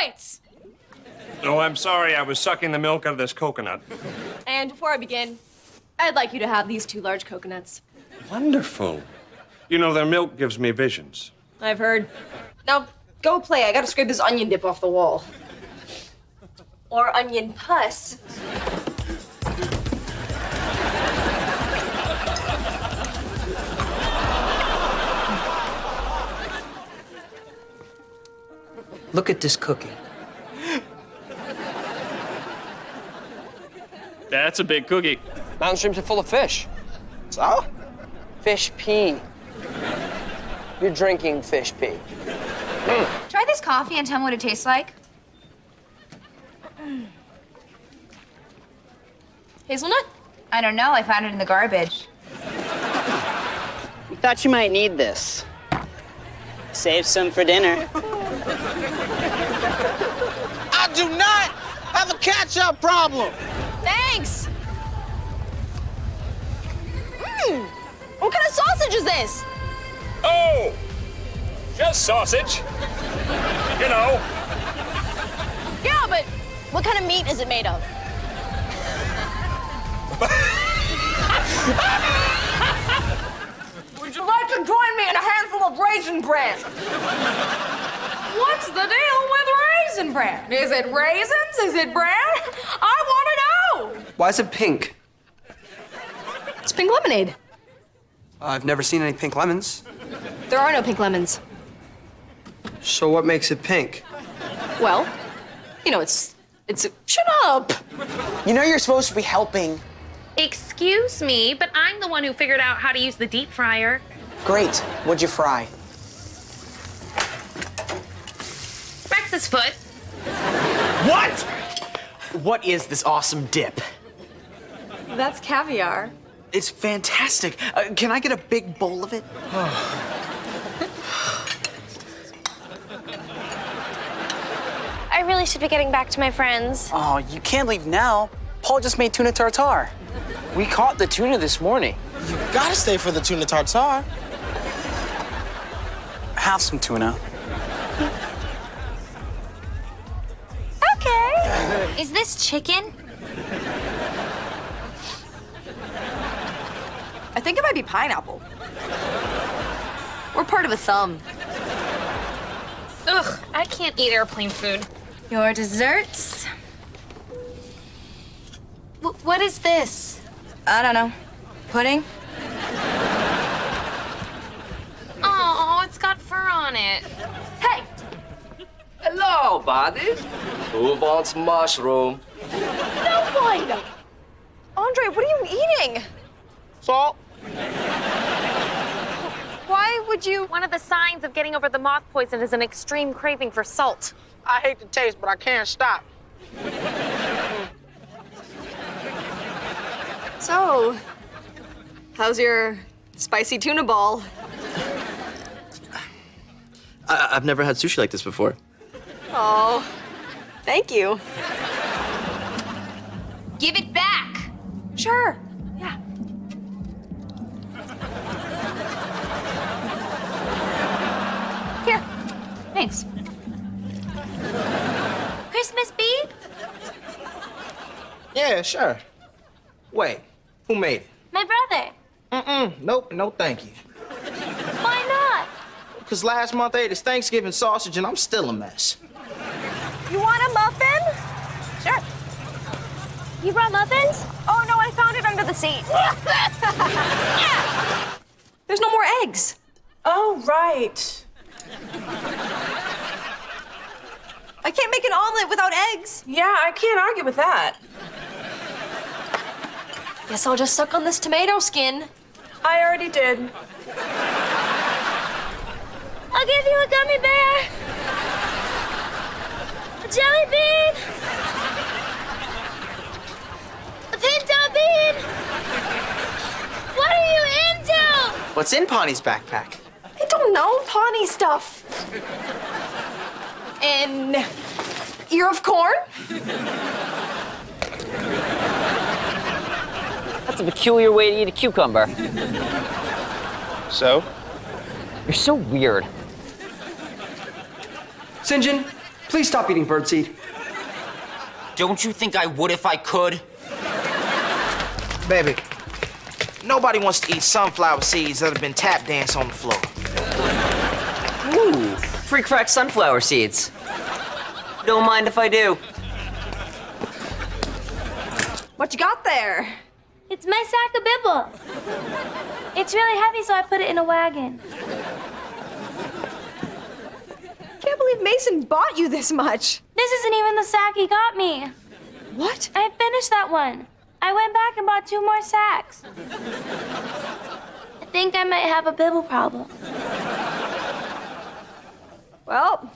points. Oh, I'm sorry. I was sucking the milk out of this coconut. And before I begin, I'd like you to have these two large coconuts. Wonderful. You know, their milk gives me visions. I've heard. Now, go play. I gotta scrape this onion dip off the wall. Or onion pus. Look at this cookie. That's a big cookie. Mountain streams are full of fish. So? Fish pee. You're drinking fish pee. Hmm. Try this coffee and tell me what it tastes like. Hazelnut? I don't know. I found it in the garbage. We thought you might need this. Save some for dinner. I do not have a catch-up problem. Thanks! Mmm! What kind of sausage is this? Oh! Just sausage. You know. Yeah, but what kind of meat is it made of? Would you like to join me in a handful of raisin bran? What's the deal with raisin bran? Is it raisins? Is it bran? I want to know. Why is it pink? It's pink lemonade. I've never seen any pink lemons. There are no pink lemons. So what makes it pink? Well, you know, it's it's a, shut up. You know you're supposed to be helping. Excuse me, but I'm the one who figured out how to use the deep fryer. Great. What'd you fry? Rex's foot. What? What is this awesome dip? That's caviar. It's fantastic. Uh, can I get a big bowl of it? I really should be getting back to my friends. Oh, you can't leave now. Paul just made tuna tartare. We caught the tuna this morning. You gotta stay for the tuna tartare. Have some tuna. Is this chicken? I think it might be pineapple. We're part of a thumb. Ugh, I can't eat airplane food. Your desserts? W- what is this? I don't know. Pudding? Oh, it's got fur on it. Hey! Hello, buddies. Who wants mushroom? No one! Andre, what are you eating? Salt. Why would you? One of the signs of getting over the moth poison is an extreme craving for salt. I hate the taste, but I can't stop. So, how's your spicy tuna ball? I- I've never had sushi like this before. Oh, thank you. Give it back. Sure. Yeah. Here. Thanks. Christmas Bean? Yeah, sure. Wait, who made it? My brother. Mm-mm, nope, no thank you. Why not? Because last month I ate his Thanksgiving sausage and I'm still a mess. You want a muffin? Sure. You brought muffins? Oh no, I found it under the seat. There's no more eggs. Oh, right. I can't make an omelet without eggs. Yeah, I can't argue with that. Guess I'll just suck on this tomato skin. I already did. I'll give you a gummy bear. A jelly bean. Pinto bean. What are you into? What's in Pawnee's backpack? I don't know, Pawnee stuff. An ear of corn? That's a peculiar way to eat a cucumber. So? You're so weird. St. John, Please stop eating birdseed. Don't you think I would if I could? Baby, nobody wants to eat sunflower seeds that have been tap danced on the floor. Ooh, free cracked sunflower seeds. Don't mind if I do. What you got there? It's my sack of bibble. It's really heavy, so I put it in a wagon. Believe Mason bought you this much. This isn't even the sack he got me. What? I finished that one. I went back and bought two more sacks. I think I might have a bibble problem. Well,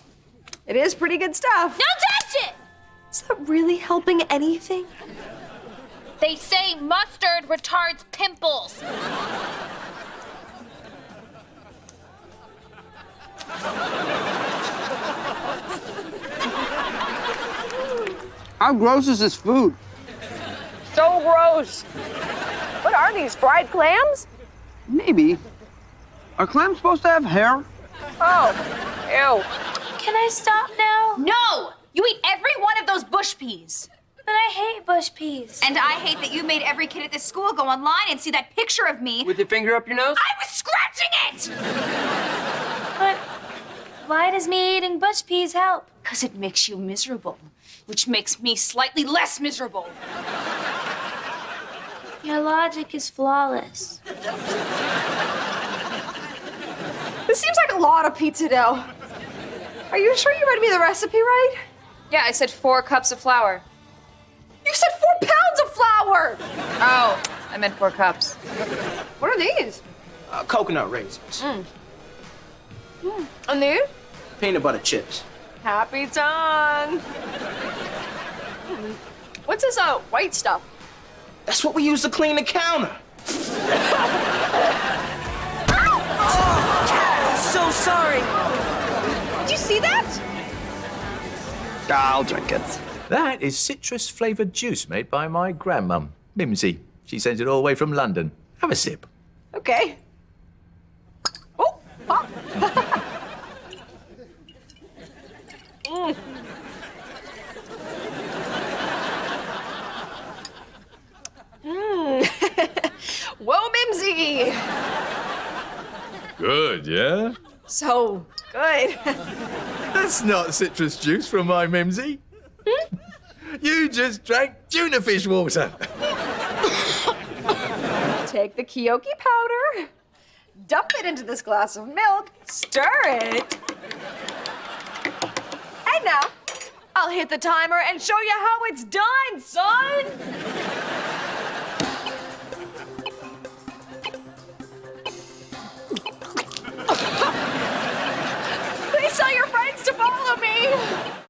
it is pretty good stuff. Don't touch it! Is that really helping anything? They say mustard retards pimples. How gross is this food? So gross. What are these, fried clams? Maybe. Are clams supposed to have hair? Oh, ew. Can I stop now? No! You eat every one of those bush peas. But I hate bush peas. And I hate that you made every kid at this school go online and see that picture of me. With your finger up your nose? I was scratching it! But why does me eating bush peas help? Because it makes you miserable, which makes me slightly less miserable. Your logic is flawless. This seems like a lot of pizza dough. Are you sure you read me the recipe right? Yeah, I said four cups of flour. You said four pounds of flour! Oh, I meant four cups. What are these? Uh, coconut raisins. And these? Peanut butter chips. Happy time. What's this uh, white stuff? That's what we use to clean the counter. So sorry. Did you see that? I'll drink it. That is citrus flavoured juice made by my grandmum, Mimsy. She sends it all the way from London. Have a sip. Okay. Oh, pop. Mm. Mm. Whoa, Mimsy! Good, yeah? So good. That's not citrus juice from my Mimsy. you just drank tuna fish water. Take the Kyoki powder, dump it into this glass of milk, stir it now. I'll hit the timer and show you how it's done, son! Please tell your friends to follow me!